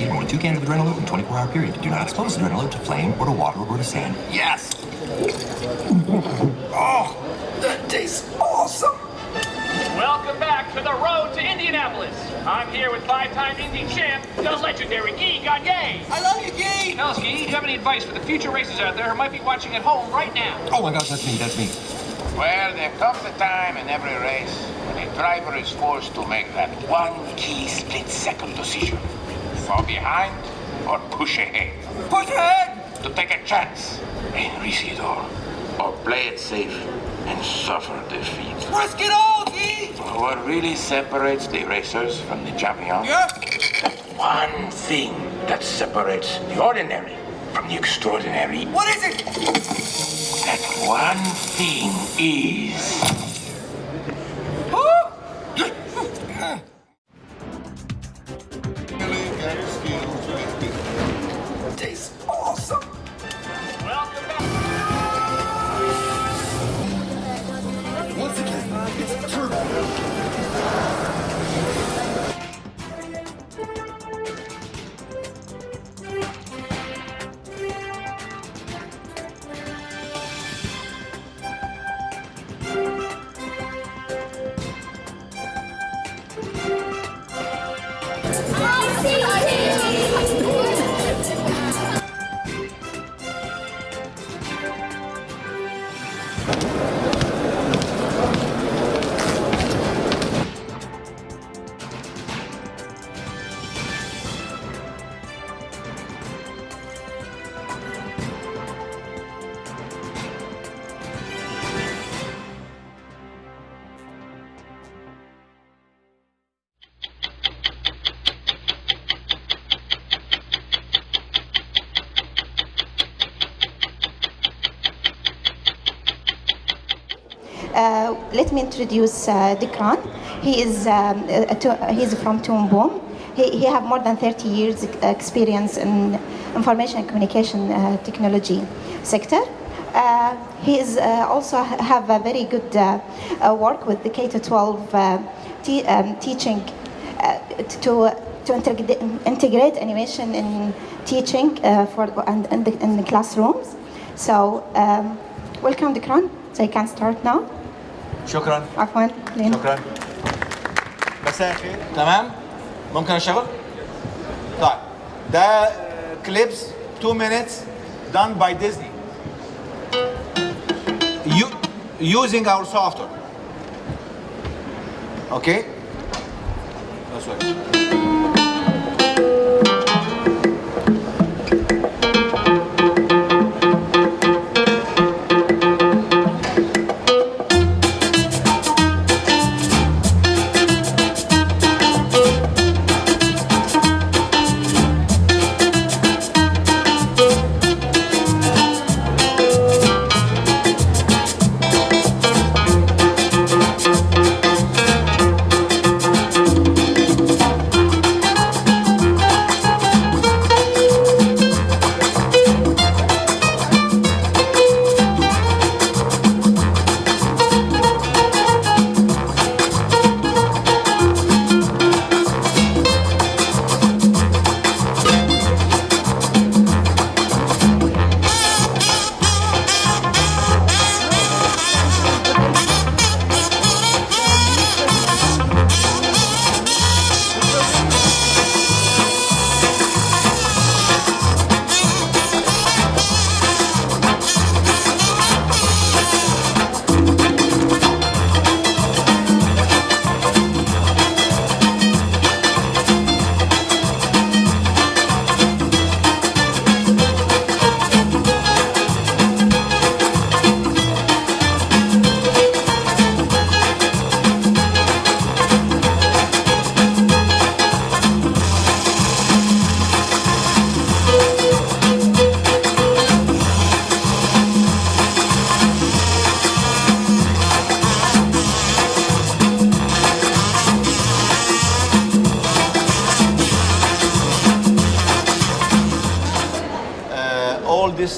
Utah South Dakota. Do not exceed more two cans of adrenaline in 24-hour period. Do not expose adrenaline to flame or to water or to sand. Yes! oh, that tastes awesome! Welcome back to the road to Indianapolis. I'm here with five-time Indy champ, the legendary Guy Gagne. I love you, Guy! Now, Guy, do you have any advice for the future racers out there who might be watching at home right now? Oh my gosh, that's me, that's me. Well, there comes a time in every race when a driver is forced to make that one key split-second decision. Fall behind or push ahead. Push ahead! To take a chance in Isidore. Or play it safe and suffer defeat. Risk it all, Guy! What really separates the racers from the champions? Yeah? That one thing that separates the ordinary from the extraordinary. What is it? That one thing is... Tastes awesome! Welcome back. Once again, it's turbo. Uh, let me introduce uh, Dikran. He is um, he's from Toon Boom. He, he have more than 30 years experience in information and communication uh, technology sector. Uh, he is uh, also have a very good uh, uh, work with the K-12 uh, te- um, teaching to to integrate, animation in teaching for and in the, in the classrooms. So um, welcome Dikran. So you can start now. شكرا عفوا. شكرا مساء الخير تمام ممكن اشتغل طيب ده كليبس 2 minutes done by Disney you, using our software okay that's right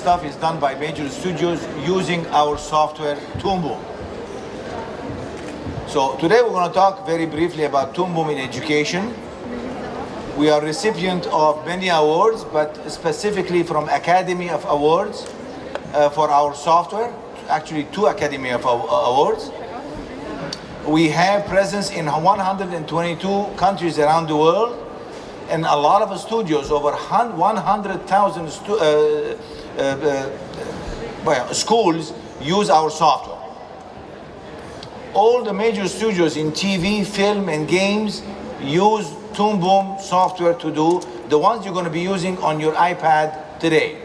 stuff is done by major studios using our software Toon So today we're going to talk very briefly about Toon in education. We are recipient of many awards, but specifically from Academy of Awards uh, for our software. Actually, two Academy of Awards. We have presence in 122 countries around the world, in a lot of studios, over 100,000 stu uh, uh, uh, well, schools use our software. All the major studios in TV, film, and games use Toon Boom software to do the ones you're going to be using on your iPad today.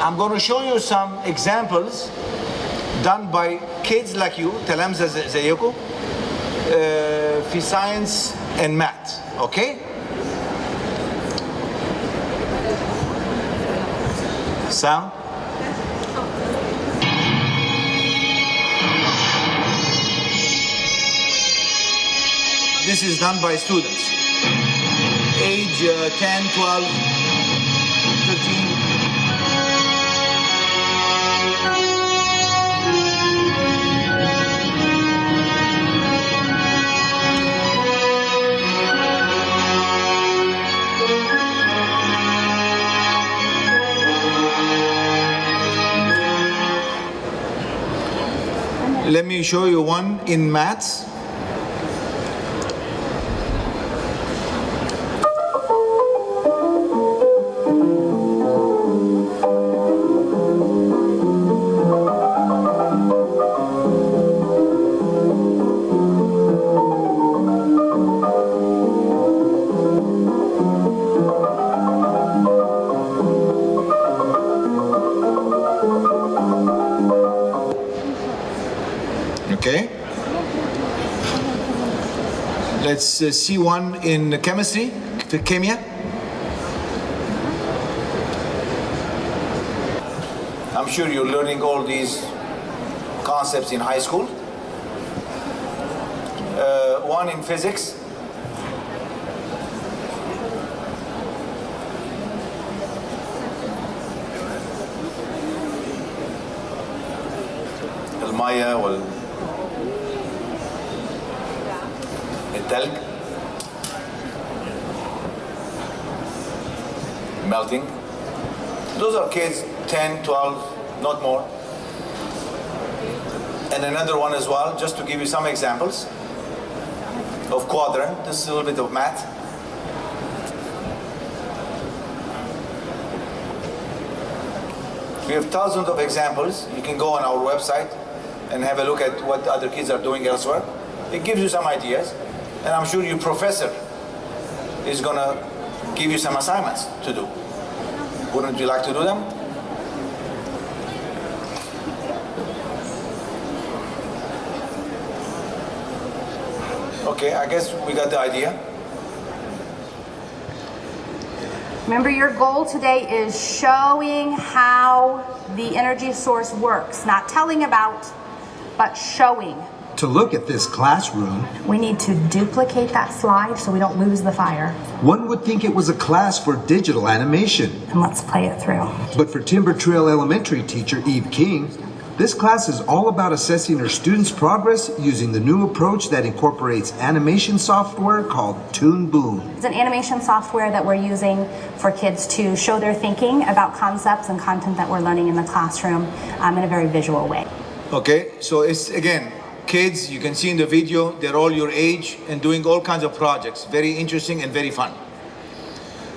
I'm going to show you some examples done by kids like you, Talamza Zayoko, uh, for science and math, okay? Sound? This is done by students. Age uh, 10, 12, 13. Let me show you one in maths. Let's uh, see one in chemistry, the chemia. I'm sure you're learning all these concepts in high school. Uh, one in physics. المية وال metallic melting. Those are kids 10, 12, not more. And another one as well, just to give you some examples of quadrant. This is a little bit of math. We have thousands of examples. You can go on our website and have a look at what other kids are doing elsewhere. It gives you some ideas and i'm sure your professor is going to give you some assignments to do. Wouldn't you like to do them? Okay i guess we got the idea. Remember, your goal today is showing how the energy source works, not telling about, but showing. To look at this classroom, We need to duplicate that slide so we don't lose the fire. one would think it was a class for digital animation. And let's play it through. But for Timber Trail Elementary teacher Eve King, this class is all about assessing her students' progress using the new approach that incorporates animation software called Toon Boom. It's an animation software that we're using for kids to show their thinking about concepts and content that we're learning in the classroom um, in a very visual way. Okay, so it's again, kids, you can see in the video, they're all your age and doing all kinds of projects. Very interesting and very fun.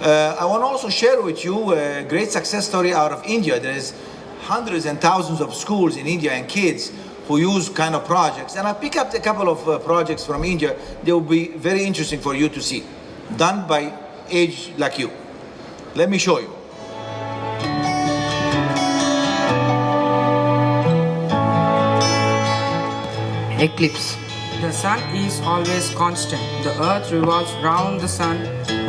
Uh, I want to also share with you a great success story out of India. There is hundreds and thousands of schools in India and kids who use kind of projects. And I pick up a couple of uh, projects from India. They will be very interesting for you to see, done by age like you. Let me show you. Eclipse. The sun is always constant. The earth revolves round the sun.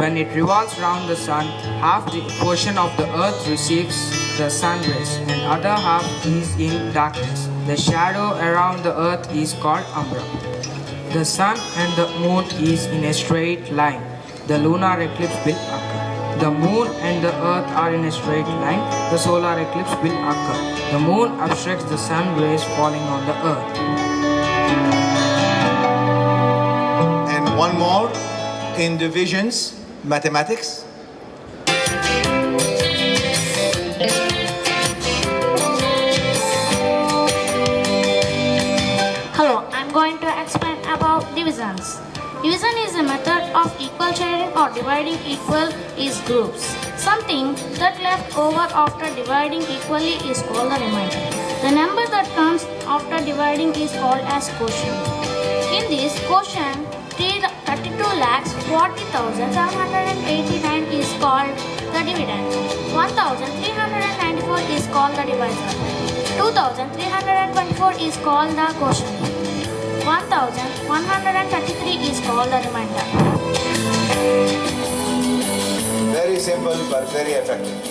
When it revolves round the sun, half the portion of the earth receives the sun rays and other half is in darkness. The shadow around the earth is called umbra. The sun and the moon is in a straight line. The lunar eclipse will occur. The moon and the earth are in a straight line. The solar eclipse will occur. The moon obstructs the sun rays falling on the earth. One more in divisions, mathematics. Hello, I'm going to explain about divisions. Division is a method of equal sharing or dividing equal is groups. Something that left over after dividing equally is called the remainder. The number that comes after dividing is called as quotient. In this quotient, 32 lakhs 40,789 is called the dividend. 1,394 is called the divisor. 2,324 is called the quotient. 1,133 is called the remainder. Very simple but very effective.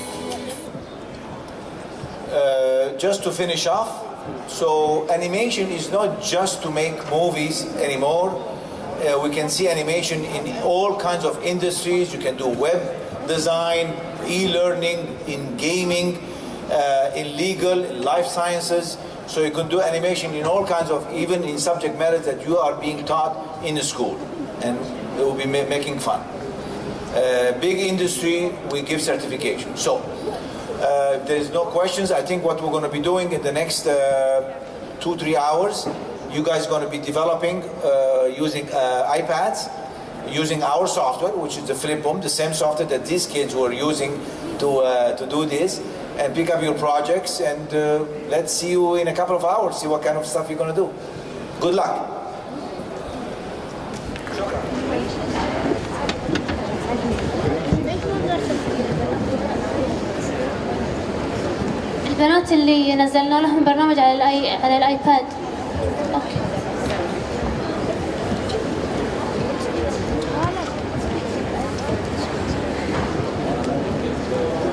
Uh, just to finish off, so animation is not just to make movies anymore. Uh, we can see animation in all kinds of industries. You can do web design, e-learning, in gaming, uh, in legal, in life sciences. So you can do animation in all kinds of, even in subject matters that you are being taught in the school, and it will be ma- making fun. Uh, big industry, we give certification. So, uh, there is no questions. I think what we're going to be doing in the next uh, two, three hours, you guys are going to be developing uh, using uh, iPads, using our software, which is the Flipboom, the same software that these kids were using to, uh, to do this, and pick up your projects. And uh, let's see you in a couple of hours, see what kind of stuff you're going to do. Good luck. البنات اللي نزلنا لهم برنامج على الآي... على الايباد